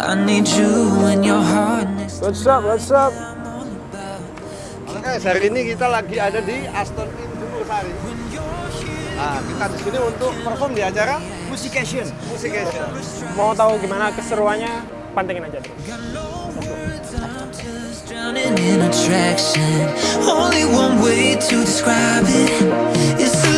I need you and your hardness. What's up? What's up? Guys, hari ini kita lagi ada di Aston Inn Jumur Sari. Nah, kita di sini untuk perform di acara Musication. Musication. Mau tahu gimana keseruannya? Pantengin aja terus. Drowning in attraction. Only one way to describe it. It's